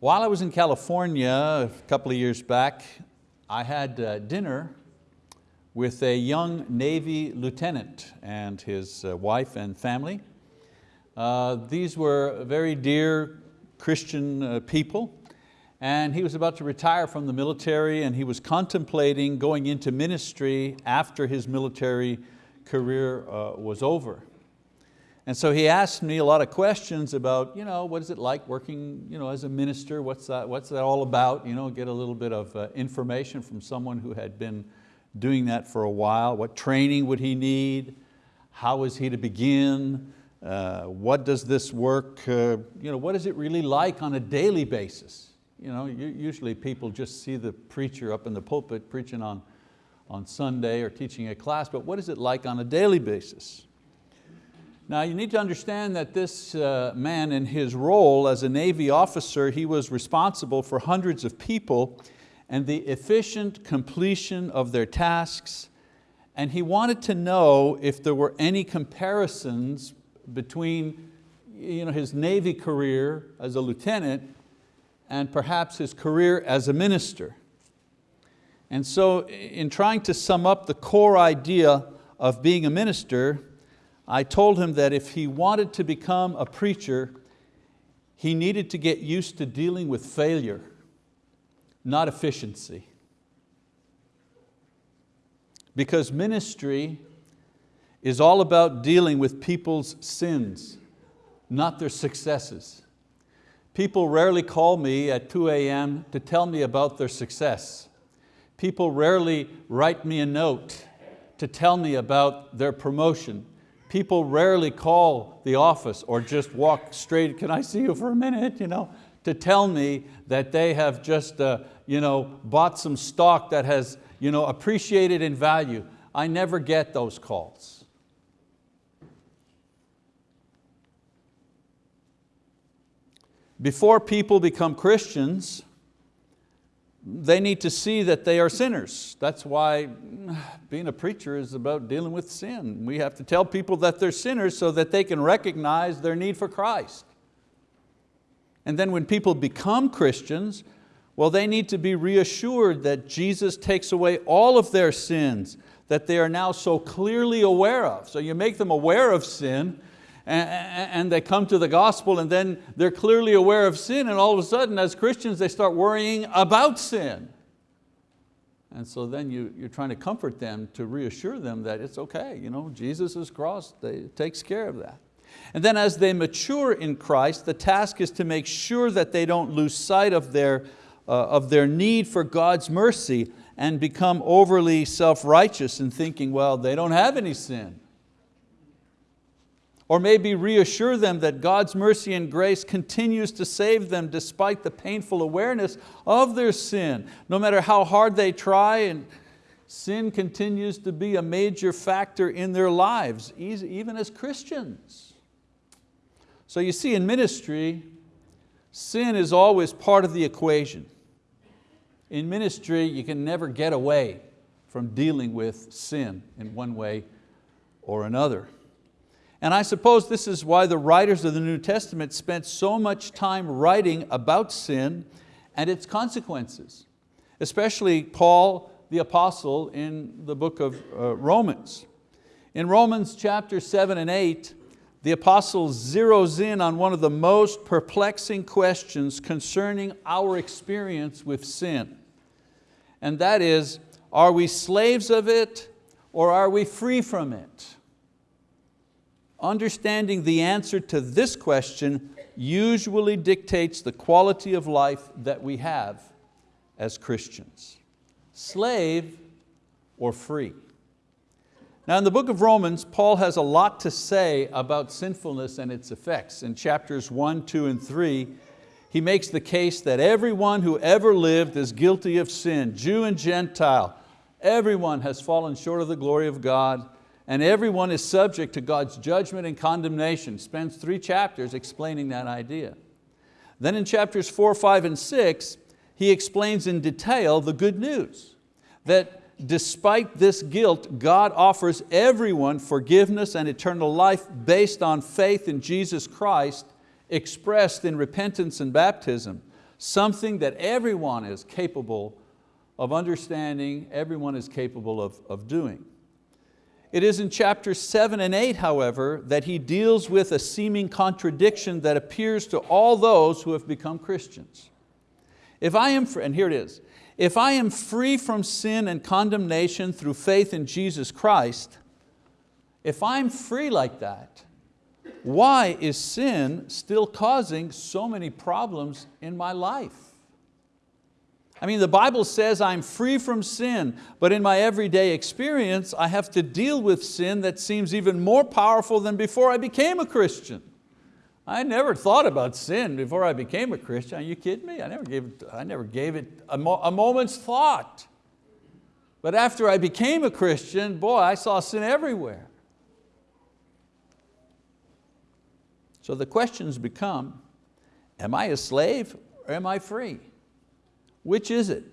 While I was in California a couple of years back, I had uh, dinner with a young Navy lieutenant and his uh, wife and family. Uh, these were very dear Christian uh, people and he was about to retire from the military and he was contemplating going into ministry after his military career uh, was over. And so he asked me a lot of questions about you know, what is it like working you know, as a minister, what's that, what's that all about, you know, get a little bit of uh, information from someone who had been doing that for a while, what training would he need, how is he to begin, uh, what does this work, uh, you know, what is it really like on a daily basis? You know, usually people just see the preacher up in the pulpit preaching on, on Sunday or teaching a class, but what is it like on a daily basis? Now you need to understand that this uh, man in his role as a Navy officer, he was responsible for hundreds of people and the efficient completion of their tasks, and he wanted to know if there were any comparisons between you know, his Navy career as a lieutenant and perhaps his career as a minister. And so in trying to sum up the core idea of being a minister, I told him that if he wanted to become a preacher, he needed to get used to dealing with failure, not efficiency. Because ministry is all about dealing with people's sins, not their successes. People rarely call me at 2 a.m. to tell me about their success. People rarely write me a note to tell me about their promotion. People rarely call the office or just walk straight, can I see you for a minute? You know, to tell me that they have just uh, you know, bought some stock that has you know, appreciated in value. I never get those calls. Before people become Christians, they need to see that they are sinners. That's why being a preacher is about dealing with sin. We have to tell people that they're sinners so that they can recognize their need for Christ. And then when people become Christians, well, they need to be reassured that Jesus takes away all of their sins that they are now so clearly aware of. So you make them aware of sin, and they come to the gospel and then they're clearly aware of sin and all of a sudden as Christians they start worrying about sin. And so then you, you're trying to comfort them to reassure them that it's okay, you know, Jesus' cross they, takes care of that. And then as they mature in Christ, the task is to make sure that they don't lose sight of their, uh, of their need for God's mercy and become overly self-righteous in thinking, well, they don't have any sin. Or maybe reassure them that God's mercy and grace continues to save them despite the painful awareness of their sin. No matter how hard they try, and sin continues to be a major factor in their lives, even as Christians. So you see in ministry, sin is always part of the equation. In ministry, you can never get away from dealing with sin in one way or another. And I suppose this is why the writers of the New Testament spent so much time writing about sin and its consequences, especially Paul the apostle in the book of uh, Romans. In Romans chapter seven and eight, the apostle zeroes in on one of the most perplexing questions concerning our experience with sin. And that is, are we slaves of it or are we free from it? Understanding the answer to this question usually dictates the quality of life that we have as Christians. Slave or free. Now in the book of Romans, Paul has a lot to say about sinfulness and its effects. In chapters one, two, and three, he makes the case that everyone who ever lived is guilty of sin, Jew and Gentile. Everyone has fallen short of the glory of God and everyone is subject to God's judgment and condemnation. Spends three chapters explaining that idea. Then in chapters four, five, and six, he explains in detail the good news, that despite this guilt, God offers everyone forgiveness and eternal life based on faith in Jesus Christ, expressed in repentance and baptism. something that everyone is capable of understanding, everyone is capable of, of doing. It is in chapters seven and eight, however, that he deals with a seeming contradiction that appears to all those who have become Christians. If I am, and here it is, if I am free from sin and condemnation through faith in Jesus Christ, if I'm free like that, why is sin still causing so many problems in my life? I mean, the Bible says I'm free from sin, but in my everyday experience, I have to deal with sin that seems even more powerful than before I became a Christian. I never thought about sin before I became a Christian. Are you kidding me? I never gave it, I never gave it a, mo a moment's thought. But after I became a Christian, boy, I saw sin everywhere. So the questions become, am I a slave or am I free? Which is it?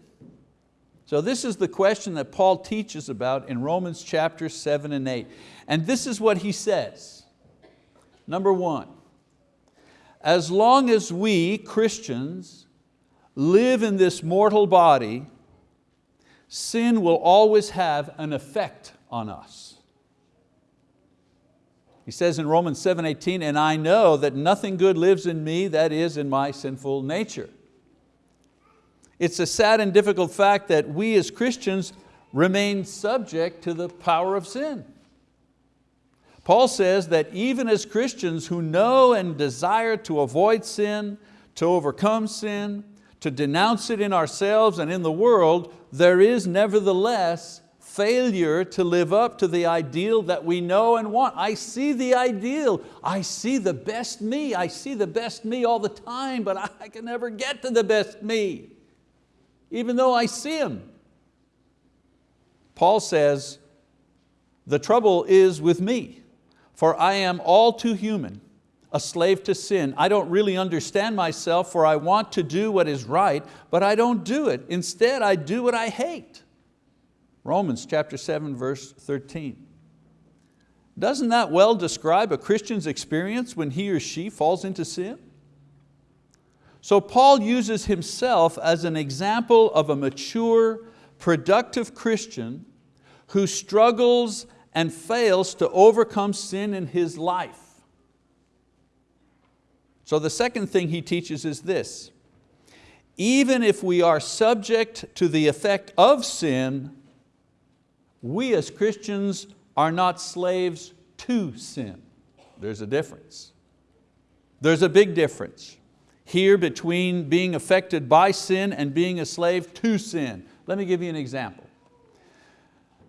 So this is the question that Paul teaches about in Romans chapter seven and eight. And this is what he says. Number one, as long as we, Christians, live in this mortal body, sin will always have an effect on us. He says in Romans 7:18, and I know that nothing good lives in me, that is in my sinful nature. It's a sad and difficult fact that we as Christians remain subject to the power of sin. Paul says that even as Christians who know and desire to avoid sin, to overcome sin, to denounce it in ourselves and in the world, there is nevertheless failure to live up to the ideal that we know and want. I see the ideal, I see the best me, I see the best me all the time, but I can never get to the best me, even though I see him. Paul says, the trouble is with me, for I am all too human, a slave to sin. I don't really understand myself, for I want to do what is right, but I don't do it. Instead, I do what I hate. Romans chapter 7, verse 13. Doesn't that well describe a Christian's experience when he or she falls into sin? So Paul uses himself as an example of a mature, productive Christian who struggles and fails to overcome sin in his life. So the second thing he teaches is this, even if we are subject to the effect of sin, we as Christians are not slaves to sin. There's a difference. There's a big difference here between being affected by sin and being a slave to sin. Let me give you an example.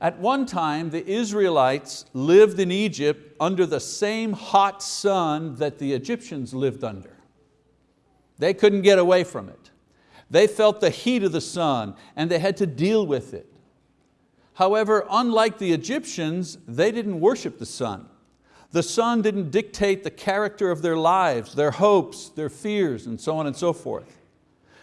At one time, the Israelites lived in Egypt under the same hot sun that the Egyptians lived under. They couldn't get away from it. They felt the heat of the sun and they had to deal with it. However, unlike the Egyptians, they didn't worship the sun. The sun didn't dictate the character of their lives, their hopes, their fears, and so on and so forth.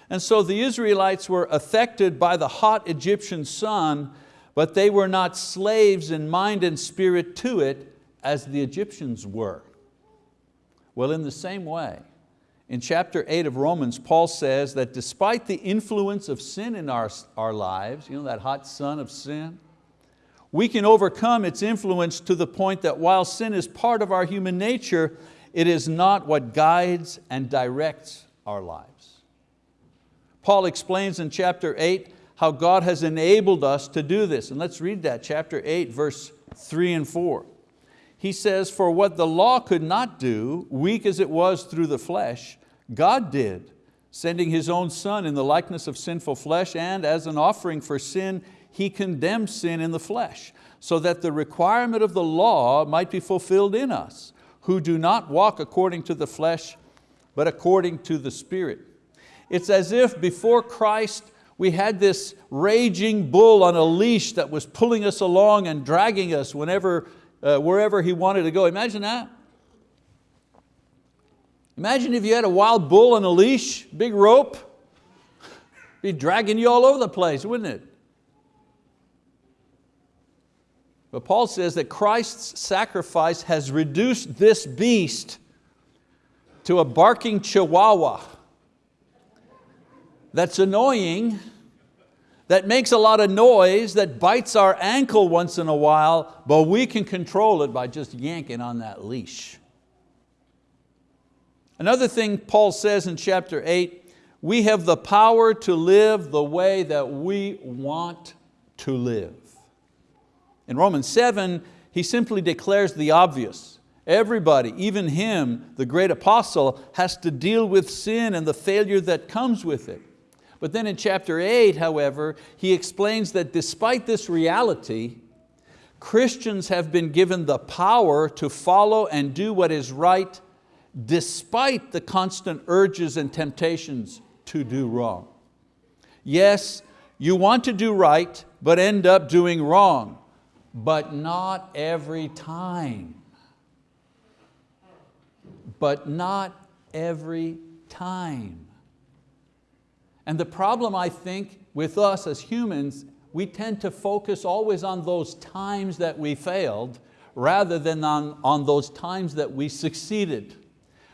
And so the Israelites were affected by the hot Egyptian sun, but they were not slaves in mind and spirit to it as the Egyptians were. Well, in the same way, in chapter 8 of Romans, Paul says that despite the influence of sin in our, our lives, you know, that hot sun of sin, we can overcome its influence to the point that while sin is part of our human nature, it is not what guides and directs our lives. Paul explains in chapter 8 how God has enabled us to do this. And let's read that, chapter 8, verse 3 and 4 he says, for what the law could not do, weak as it was through the flesh, God did, sending His own Son in the likeness of sinful flesh, and as an offering for sin, He condemns sin in the flesh, so that the requirement of the law might be fulfilled in us, who do not walk according to the flesh, but according to the Spirit. It's as if before Christ we had this raging bull on a leash that was pulling us along and dragging us whenever uh, wherever he wanted to go. Imagine that. Imagine if you had a wild bull on a leash, big rope, be dragging you all over the place, wouldn't it? But Paul says that Christ's sacrifice has reduced this beast to a barking chihuahua. that's annoying, that makes a lot of noise, that bites our ankle once in a while, but we can control it by just yanking on that leash. Another thing Paul says in chapter eight, we have the power to live the way that we want to live. In Romans 7, he simply declares the obvious. Everybody, even him, the great apostle, has to deal with sin and the failure that comes with it. But then in chapter eight, however, he explains that despite this reality, Christians have been given the power to follow and do what is right despite the constant urges and temptations to do wrong. Yes, you want to do right, but end up doing wrong, but not every time. But not every time. And the problem I think with us as humans, we tend to focus always on those times that we failed rather than on, on those times that we succeeded.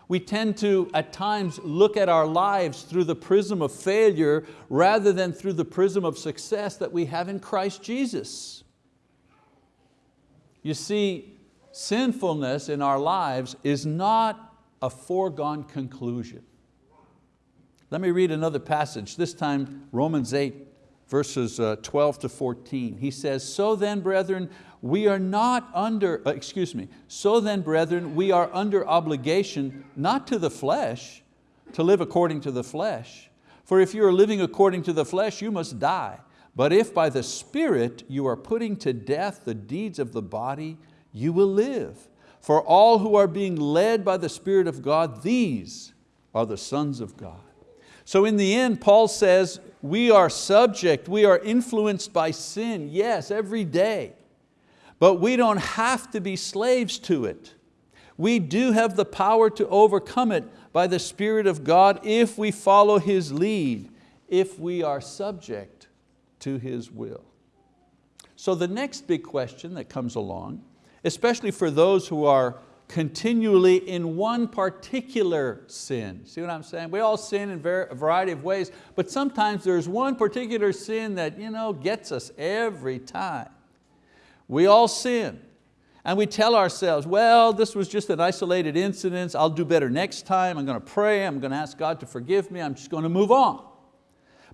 We tend to, at times, look at our lives through the prism of failure rather than through the prism of success that we have in Christ Jesus. You see, sinfulness in our lives is not a foregone conclusion. Let me read another passage, this time Romans 8, verses uh, 12 to 14. He says, so then brethren, we are not under, uh, excuse me, so then brethren, we are under obligation, not to the flesh, to live according to the flesh. For if you are living according to the flesh, you must die. But if by the Spirit you are putting to death the deeds of the body, you will live. For all who are being led by the Spirit of God, these are the sons of God. So in the end, Paul says, we are subject, we are influenced by sin, yes, every day. But we don't have to be slaves to it. We do have the power to overcome it by the Spirit of God if we follow His lead, if we are subject to His will. So the next big question that comes along, especially for those who are continually in one particular sin. See what I'm saying? We all sin in a variety of ways, but sometimes there's one particular sin that you know, gets us every time. We all sin. And we tell ourselves, well, this was just an isolated incident, I'll do better next time, I'm going to pray, I'm going to ask God to forgive me, I'm just going to move on.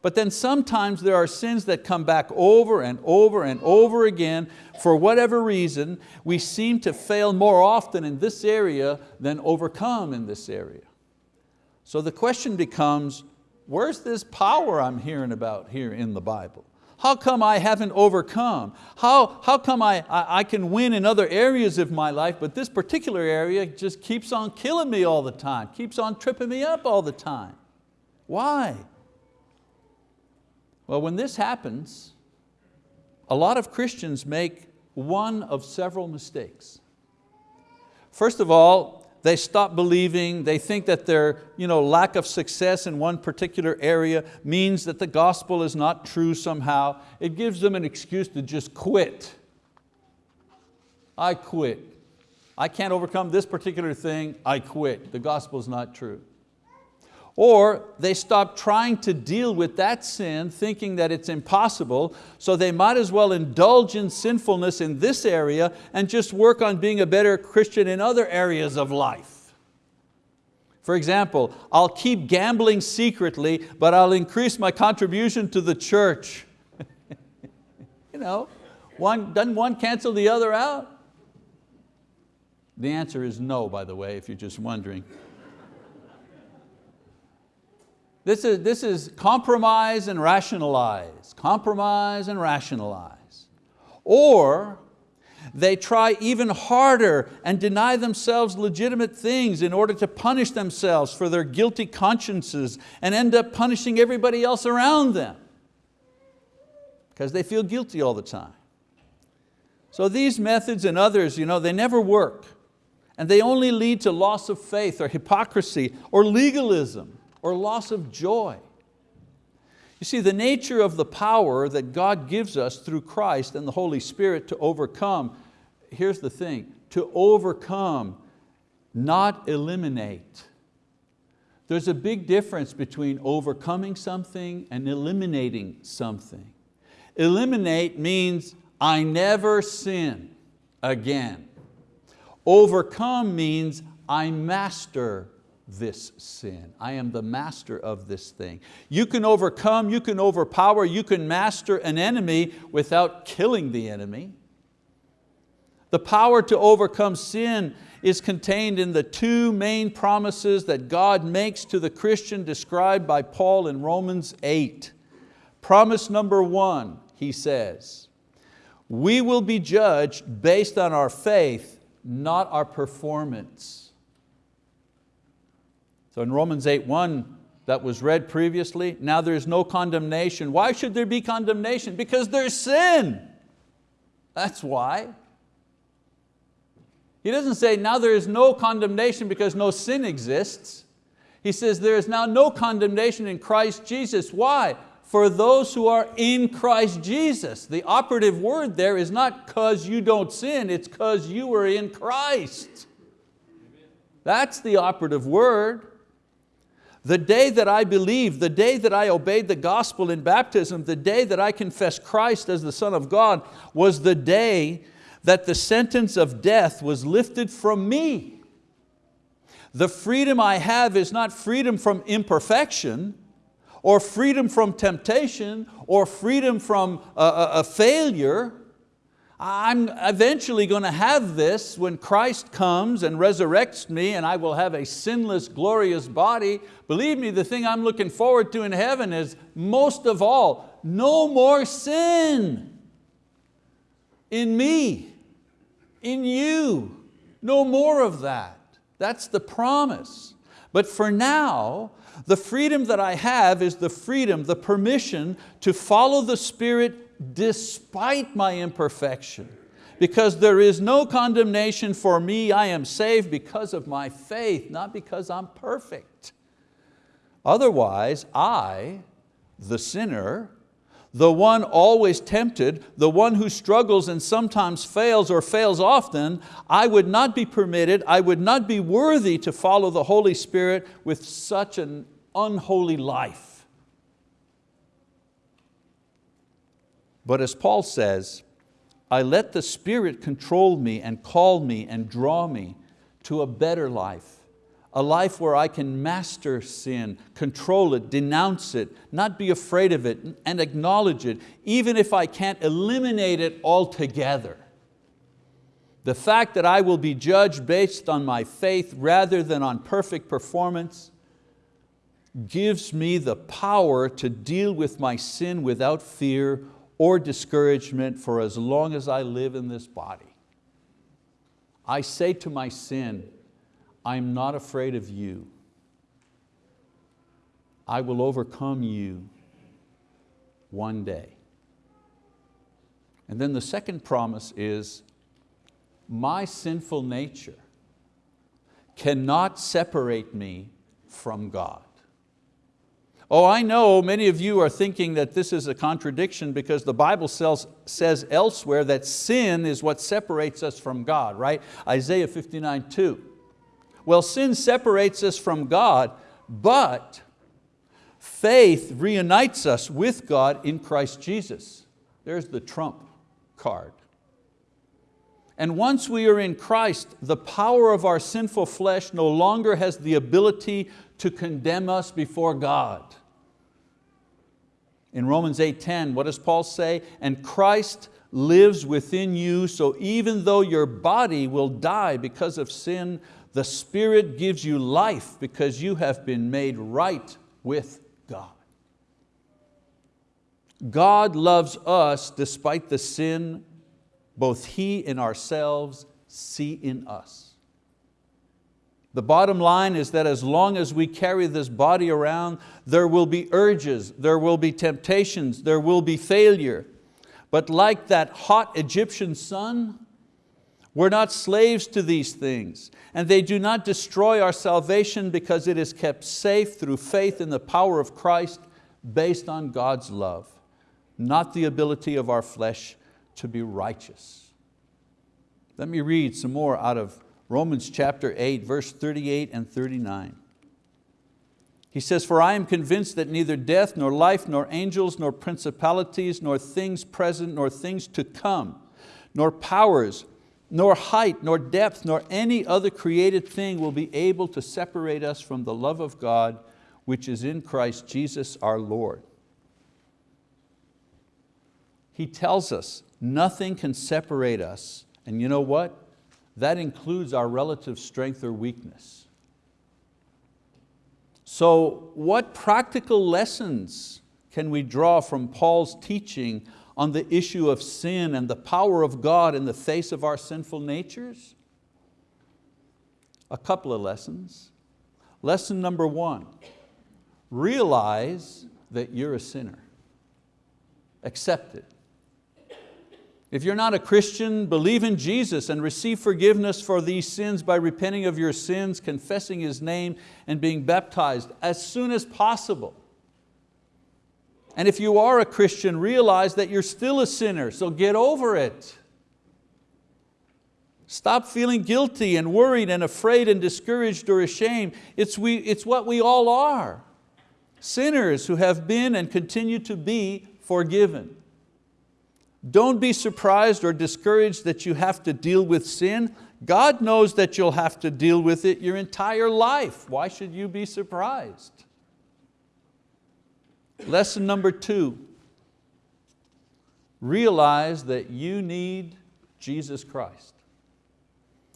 But then sometimes there are sins that come back over and over and over again. For whatever reason, we seem to fail more often in this area than overcome in this area. So the question becomes, where's this power I'm hearing about here in the Bible? How come I haven't overcome? How, how come I, I, I, can win in other areas of my life, but this particular area just keeps on killing me all the time, keeps on tripping me up all the time? Why? Well, when this happens, a lot of Christians make one of several mistakes. First of all, they stop believing, they think that their you know, lack of success in one particular area means that the gospel is not true somehow. It gives them an excuse to just quit. I quit. I can't overcome this particular thing, I quit. The gospel is not true. Or they stop trying to deal with that sin thinking that it's impossible, so they might as well indulge in sinfulness in this area and just work on being a better Christian in other areas of life. For example, I'll keep gambling secretly, but I'll increase my contribution to the church. you know, one, doesn't one cancel the other out? The answer is no, by the way, if you're just wondering. This is, this is compromise and rationalize, compromise and rationalize. Or they try even harder and deny themselves legitimate things in order to punish themselves for their guilty consciences and end up punishing everybody else around them because they feel guilty all the time. So these methods and others, you know, they never work and they only lead to loss of faith or hypocrisy or legalism or loss of joy. You see, the nature of the power that God gives us through Christ and the Holy Spirit to overcome, here's the thing, to overcome, not eliminate. There's a big difference between overcoming something and eliminating something. Eliminate means I never sin again. Overcome means I master this sin. I am the master of this thing. You can overcome, you can overpower, you can master an enemy without killing the enemy. The power to overcome sin is contained in the two main promises that God makes to the Christian described by Paul in Romans 8. Promise number one, he says, we will be judged based on our faith, not our performance. So in Romans 8, 1, that was read previously, now there is no condemnation. Why should there be condemnation? Because there's sin. That's why. He doesn't say now there is no condemnation because no sin exists. He says there is now no condemnation in Christ Jesus. Why? For those who are in Christ Jesus. The operative word there is not because you don't sin, it's because you are in Christ. That's the operative word. The day that I believed, the day that I obeyed the gospel in baptism, the day that I confessed Christ as the Son of God was the day that the sentence of death was lifted from me. The freedom I have is not freedom from imperfection, or freedom from temptation, or freedom from a, a, a failure. I'm eventually going to have this when Christ comes and resurrects me and I will have a sinless, glorious body. Believe me, the thing I'm looking forward to in heaven is most of all, no more sin in me in you. No more of that. That's the promise. But for now, the freedom that I have is the freedom, the permission to follow the Spirit despite my imperfection. Because there is no condemnation for me, I am saved because of my faith, not because I'm perfect. Otherwise, I, the sinner, the one always tempted, the one who struggles and sometimes fails or fails often, I would not be permitted, I would not be worthy to follow the Holy Spirit with such an unholy life. But as Paul says, I let the Spirit control me and call me and draw me to a better life a life where I can master sin, control it, denounce it, not be afraid of it, and acknowledge it, even if I can't eliminate it altogether. The fact that I will be judged based on my faith rather than on perfect performance gives me the power to deal with my sin without fear or discouragement for as long as I live in this body. I say to my sin, I'm not afraid of you. I will overcome you one day. And then the second promise is, my sinful nature cannot separate me from God. Oh, I know many of you are thinking that this is a contradiction because the Bible says elsewhere that sin is what separates us from God, right? Isaiah 59, 2. Well, sin separates us from God, but faith reunites us with God in Christ Jesus. There's the trump card. And once we are in Christ, the power of our sinful flesh no longer has the ability to condemn us before God. In Romans 8.10, what does Paul say? And Christ lives within you, so even though your body will die because of sin, the Spirit gives you life because you have been made right with God. God loves us despite the sin both He and ourselves see in us. The bottom line is that as long as we carry this body around, there will be urges, there will be temptations, there will be failure. But like that hot Egyptian sun, we're not slaves to these things, and they do not destroy our salvation because it is kept safe through faith in the power of Christ based on God's love, not the ability of our flesh to be righteous. Let me read some more out of Romans chapter 8, verse 38 and 39. He says, for I am convinced that neither death, nor life, nor angels, nor principalities, nor things present, nor things to come, nor powers, nor height, nor depth, nor any other created thing will be able to separate us from the love of God which is in Christ Jesus our Lord. He tells us nothing can separate us. And you know what? That includes our relative strength or weakness. So what practical lessons can we draw from Paul's teaching on the issue of sin and the power of God in the face of our sinful natures? A couple of lessons. Lesson number one, realize that you're a sinner. Accept it. If you're not a Christian, believe in Jesus and receive forgiveness for these sins by repenting of your sins, confessing His name, and being baptized as soon as possible. And if you are a Christian, realize that you're still a sinner, so get over it. Stop feeling guilty and worried and afraid and discouraged or ashamed. It's, we, it's what we all are. Sinners who have been and continue to be forgiven. Don't be surprised or discouraged that you have to deal with sin. God knows that you'll have to deal with it your entire life. Why should you be surprised? Lesson number two, realize that you need Jesus Christ.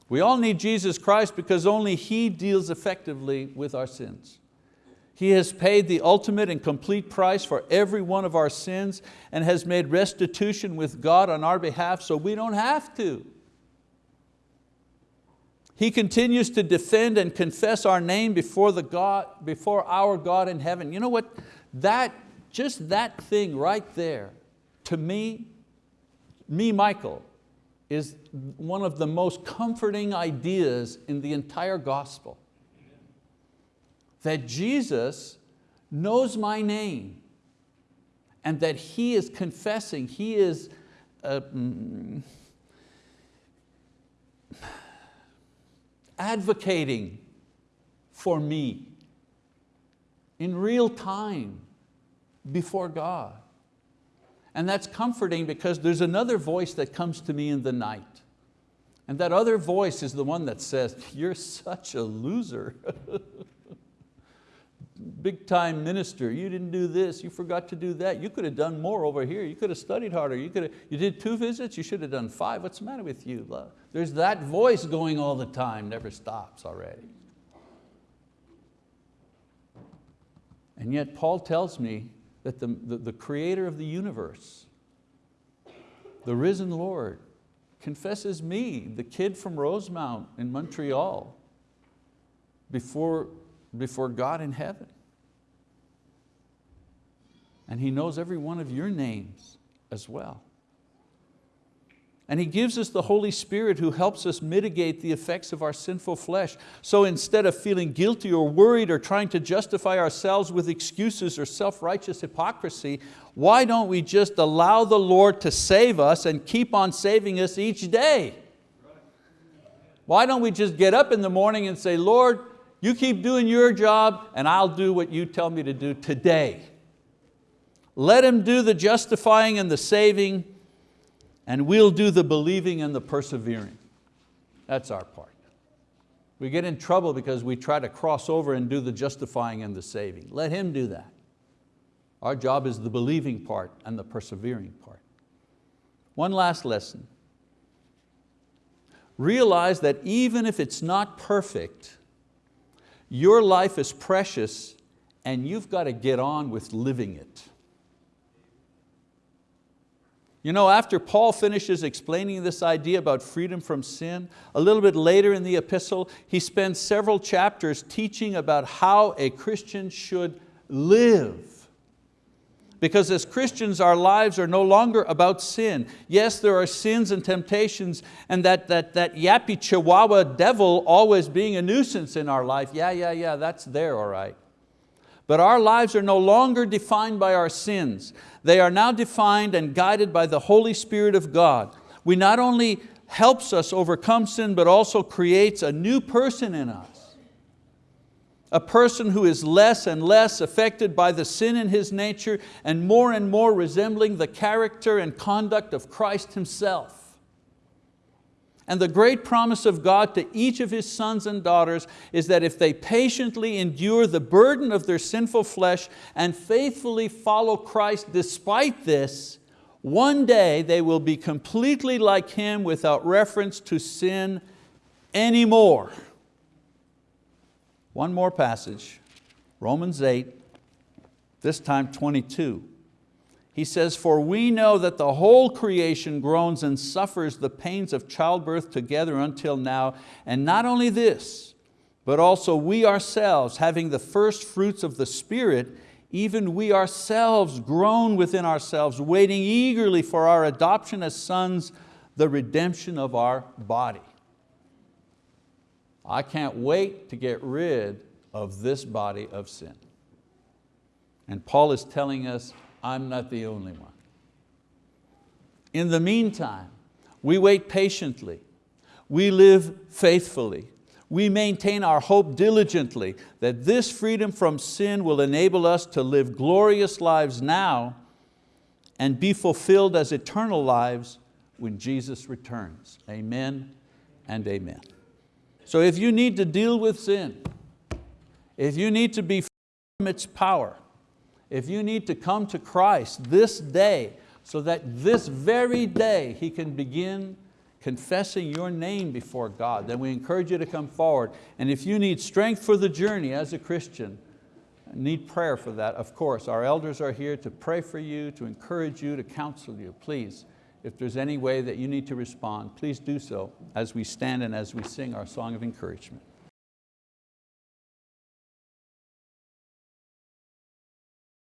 We all need Jesus Christ because only He deals effectively with our sins. He has paid the ultimate and complete price for every one of our sins and has made restitution with God on our behalf so we don't have to. He continues to defend and confess our name before, the God, before our God in heaven. You know what? That, just that thing right there, to me, me, Michael, is one of the most comforting ideas in the entire gospel that Jesus knows my name and that He is confessing, He is uh, mm, advocating for me in real time before God. And that's comforting because there's another voice that comes to me in the night. And that other voice is the one that says, you're such a loser. big time minister, you didn't do this, you forgot to do that, you could have done more over here, you could have studied harder, you, could have, you did two visits, you should have done five, what's the matter with you? There's that voice going all the time, never stops already. And yet Paul tells me that the, the, the creator of the universe, the risen Lord, confesses me, the kid from Rosemont in Montreal, before, before God in heaven and He knows every one of your names as well. And He gives us the Holy Spirit who helps us mitigate the effects of our sinful flesh. So instead of feeling guilty or worried or trying to justify ourselves with excuses or self-righteous hypocrisy, why don't we just allow the Lord to save us and keep on saving us each day? Why don't we just get up in the morning and say, Lord, you keep doing your job and I'll do what you tell me to do today. Let Him do the justifying and the saving, and we'll do the believing and the persevering. That's our part. We get in trouble because we try to cross over and do the justifying and the saving. Let Him do that. Our job is the believing part and the persevering part. One last lesson. Realize that even if it's not perfect, your life is precious and you've got to get on with living it. You know, after Paul finishes explaining this idea about freedom from sin, a little bit later in the epistle, he spends several chapters teaching about how a Christian should live. Because as Christians, our lives are no longer about sin. Yes, there are sins and temptations and that, that, that yappy chihuahua devil always being a nuisance in our life. Yeah, yeah, yeah, that's there, all right. But our lives are no longer defined by our sins. They are now defined and guided by the Holy Spirit of God. We not only helps us overcome sin, but also creates a new person in us. A person who is less and less affected by the sin in his nature and more and more resembling the character and conduct of Christ Himself. And the great promise of God to each of His sons and daughters is that if they patiently endure the burden of their sinful flesh and faithfully follow Christ despite this, one day they will be completely like Him without reference to sin anymore. One more passage, Romans 8, this time 22. He says, for we know that the whole creation groans and suffers the pains of childbirth together until now, and not only this, but also we ourselves, having the first fruits of the Spirit, even we ourselves groan within ourselves, waiting eagerly for our adoption as sons, the redemption of our body. I can't wait to get rid of this body of sin. And Paul is telling us, I'm not the only one. In the meantime, we wait patiently, we live faithfully, we maintain our hope diligently that this freedom from sin will enable us to live glorious lives now and be fulfilled as eternal lives when Jesus returns. Amen and amen. So if you need to deal with sin, if you need to be from its power, if you need to come to Christ this day so that this very day He can begin confessing your name before God, then we encourage you to come forward. And if you need strength for the journey as a Christian, need prayer for that, of course. Our elders are here to pray for you, to encourage you, to counsel you. Please if there's any way that you need to respond, please do so as we stand and as we sing our song of encouragement.